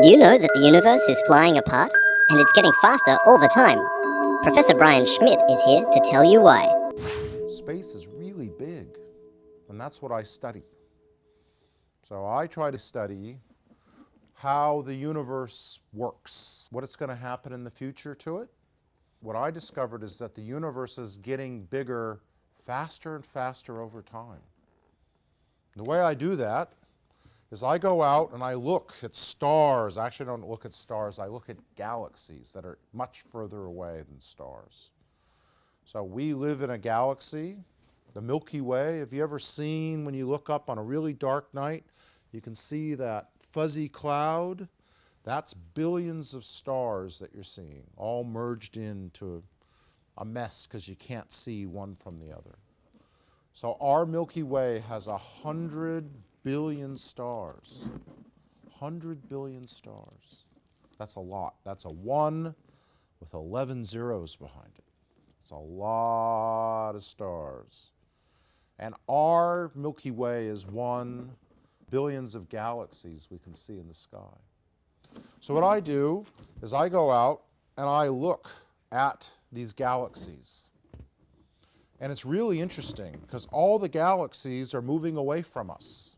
Did you know that the universe is flying apart? And it's getting faster all the time. Professor Brian Schmidt is here to tell you why. Space is really big, and that's what I study. So I try to study how the universe works, what it's going to happen in the future to it. What I discovered is that the universe is getting bigger faster and faster over time. The way I do that is I go out and I look at stars. I actually don't look at stars, I look at galaxies that are much further away than stars. So we live in a galaxy, the Milky Way. Have you ever seen when you look up on a really dark night, you can see that fuzzy cloud? That's billions of stars that you're seeing, all merged into a mess because you can't see one from the other. So our Milky Way has a hundred billion stars. 100 billion stars. That's a lot. That's a 1 with 11 zeros behind it. It's a lot of stars. And our Milky Way is one billions of galaxies we can see in the sky. So what I do is I go out and I look at these galaxies. And it's really interesting because all the galaxies are moving away from us.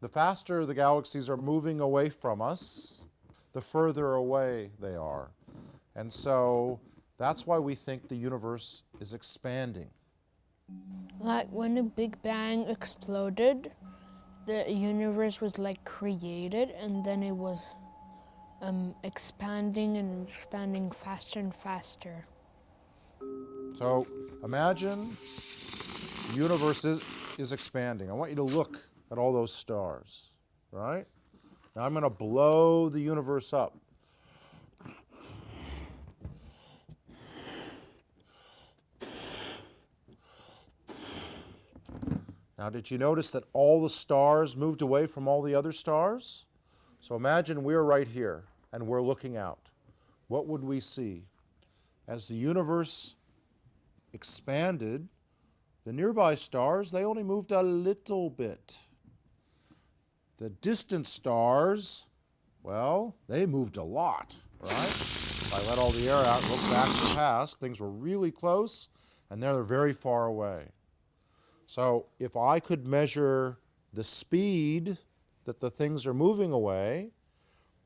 The faster the galaxies are moving away from us, the further away they are. And so that's why we think the universe is expanding. Like when the Big Bang exploded, the universe was like created and then it was um, expanding and expanding faster and faster. So imagine the universe is, is expanding. I want you to look at all those stars, right? Now I'm going to blow the universe up. Now, did you notice that all the stars moved away from all the other stars? So imagine we're right here and we're looking out. What would we see? As the universe expanded, the nearby stars, they only moved a little bit. The distant stars, well, they moved a lot, right? If I let all the air out and look back to the past, things were really close, and now they're very far away. So if I could measure the speed that the things are moving away,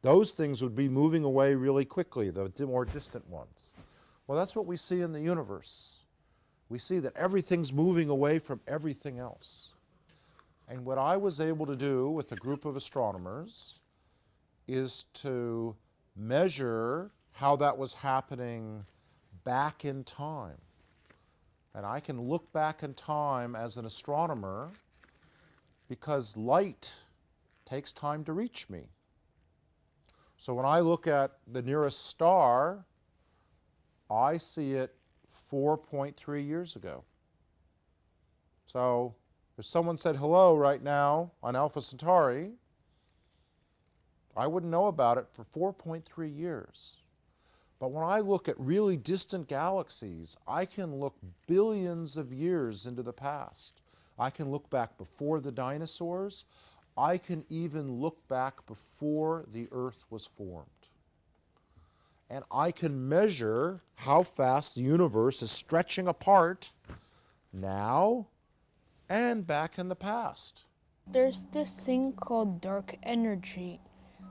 those things would be moving away really quickly, the more distant ones. Well, that's what we see in the universe. We see that everything's moving away from everything else. And what I was able to do with a group of astronomers is to measure how that was happening back in time. And I can look back in time as an astronomer because light takes time to reach me. So when I look at the nearest star, I see it 4.3 years ago. So if someone said hello right now on Alpha Centauri, I wouldn't know about it for 4.3 years. But when I look at really distant galaxies, I can look billions of years into the past. I can look back before the dinosaurs. I can even look back before the Earth was formed. And I can measure how fast the universe is stretching apart now and back in the past. There's this thing called dark energy,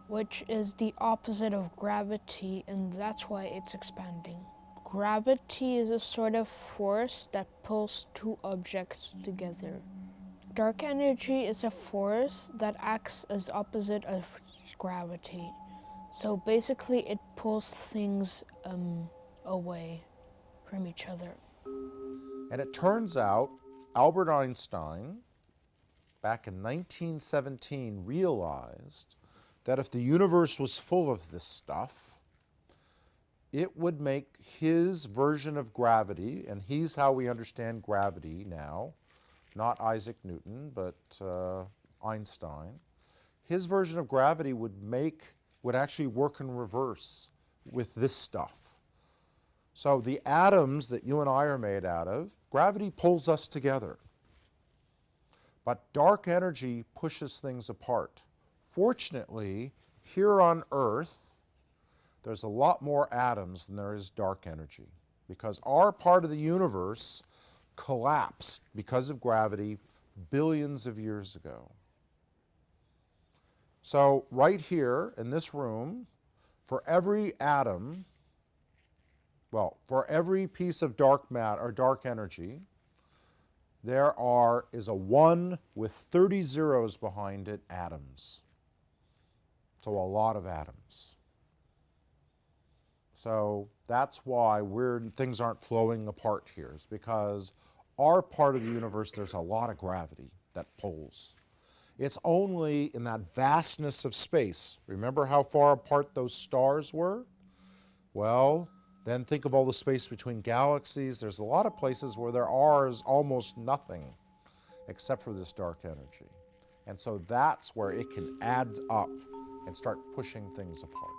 which is the opposite of gravity, and that's why it's expanding. Gravity is a sort of force that pulls two objects together. Dark energy is a force that acts as opposite of gravity. So basically it pulls things um, away from each other. And it turns out Albert Einstein, back in 1917, realized that if the universe was full of this stuff, it would make his version of gravity, and he's how we understand gravity now, not Isaac Newton, but uh, Einstein. His version of gravity would make, would actually work in reverse with this stuff. So the atoms that you and I are made out of Gravity pulls us together. But dark energy pushes things apart. Fortunately, here on Earth, there's a lot more atoms than there is dark energy because our part of the universe collapsed because of gravity billions of years ago. So right here in this room, for every atom, well, for every piece of dark matter or dark energy, there are is a 1 with 30 zeros behind it atoms. So a lot of atoms. So that's why we're, things aren't flowing apart here, is because our part of the universe, there's a lot of gravity that pulls. It's only in that vastness of space. Remember how far apart those stars were? Well, then think of all the space between galaxies. There's a lot of places where there are is almost nothing except for this dark energy. And so that's where it can add up and start pushing things apart.